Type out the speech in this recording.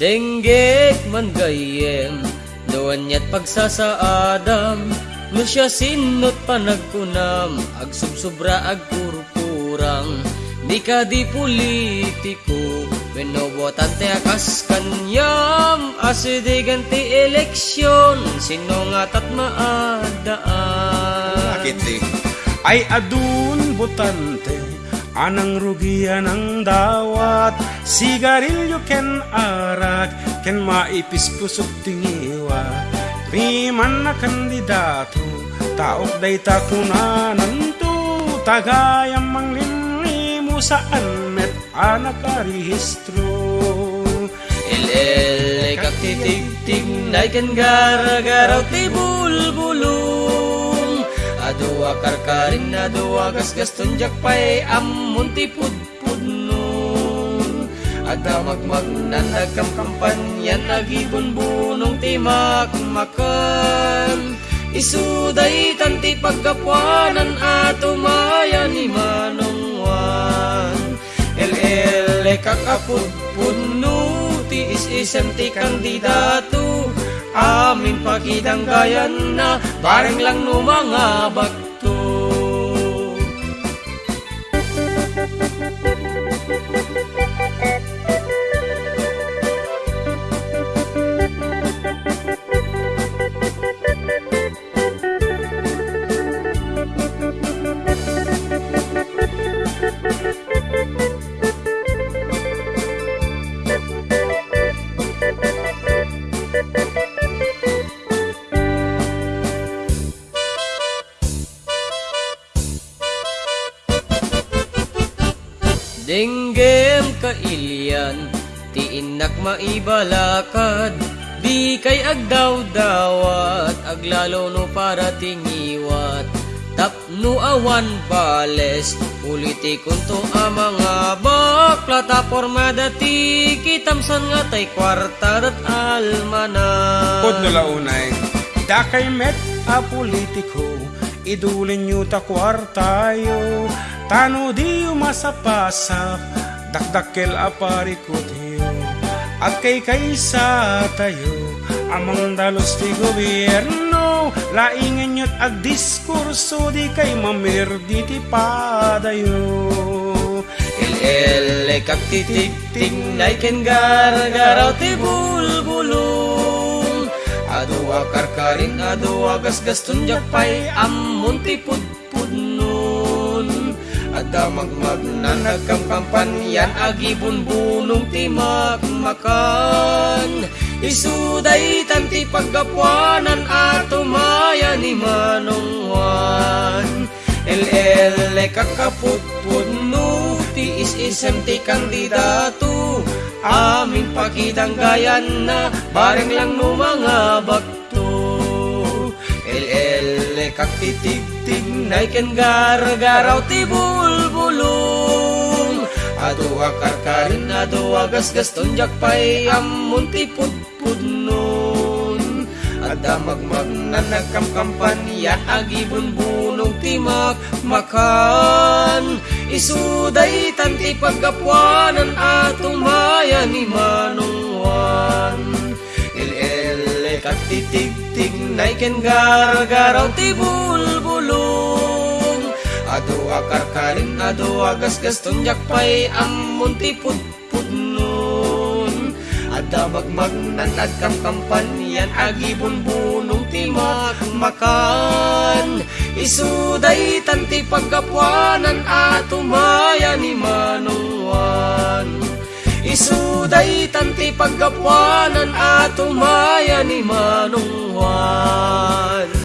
Denggek man gayem Doan niya't pagsasaadam No siya sinot panagkunam Ag subsubra ag purpurang. Di ka di politiko Binobotan te akas kanyam. Aside ganti eleksyon Sino nga tat maadaan? Bakit? Ay adun butante Anang rugian ang dawat Sigarilyo ken arak Ken maipis pusok tingiwa na kandidato Taok day takunanan to Tagayang manglimlimo Saan met anak karehistro LL kaktitig-tig Naikan gara-garaw ti bulbulong Adua karkarin adua gasgaston jakpay Amon ti pudpudnon Ada magmagnan nagkamkampanyan Nagibunbunong ti makmakan Isuday tanti pagkapwanan Ato maya ni Manongwan LL kakapudpudno Ti is-isem ti kandidato. Amin pakidanggayan na Bareng lang no mga bakto Denggem kailyan, ti inak maibalakad, di kay agdaw dawat, aglalo no para tingiwat. Tapno awan bales, politikon to ang mga bakla taporma dati, kitamsan nga tay kwarta dat almana. Pod nula unay Dakay met a politiko Idulin nyo ta kwartayo Tano di masapasap Dakdakel a parikotyo At kay kaysa tayo Amang dalos ti gobyerno. Laingan nyo't ag diskurso Di kay mamirdi ti padayo LL kak titig-tig naiken gar-garaw ti bulbulong Adua karkarin adua gasgaston jakpay ammon ti pudpudnon Ada magmag na nagkamkampanyan agibon bunong ti makmakan Isuday tanti paggapuanan ato maya ni Manongwan LL kakapudpudno ti is-isem ti kandidato Aming pakidanggayan na bareng lang no mga bakto LL kaktitig-tig naiken gar-garaw ti bulbulong Adua karkarin adua gasgaston jakpay ammon ti pudpudnon Ada magmag na nagkamkampanyan agibon bunong ti makmakan Isuday tanti paggapuanan atong maya ni Manongwan LL kaktitig-tig naiken gar-garaw ti bulbulong. Adua karkarin adua gasgaston jakpay ammon ti pudpudnon Ada magmag na nagkamkampanyan agibon bunong ti Isuday tanti paggapuanan ato maya ni Manongwan Isuday tanti paggapuanan ato maya ni Manongwan